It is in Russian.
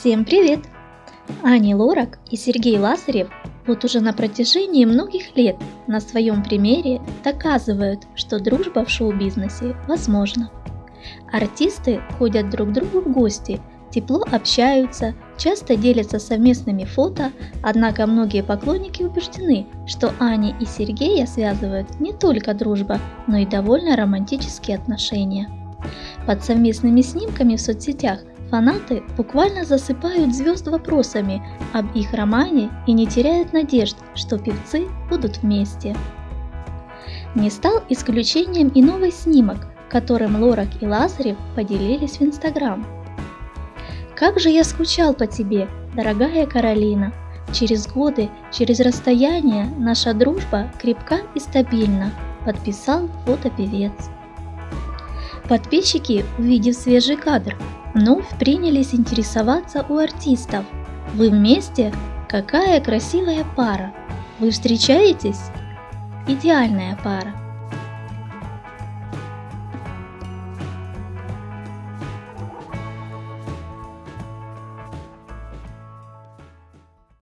Всем привет! Ани Лорак и Сергей Лазарев вот уже на протяжении многих лет на своем примере доказывают, что дружба в шоу-бизнесе возможна. Артисты ходят друг к другу в гости, тепло общаются, часто делятся совместными фото, однако многие поклонники убеждены, что Ани и Сергея связывают не только дружба, но и довольно романтические отношения. Под совместными снимками в соцсетях Фанаты буквально засыпают звезд вопросами об их романе и не теряют надежд, что певцы будут вместе. Не стал исключением и новый снимок, которым Лорак и Лазарев поделились в Инстаграм. «Как же я скучал по тебе, дорогая Каролина! Через годы, через расстояние наша дружба крепка и стабильна», подписал фотопевец. Подписчики, увидев свежий кадр, вновь принялись интересоваться у артистов. Вы вместе? Какая красивая пара! Вы встречаетесь? Идеальная пара.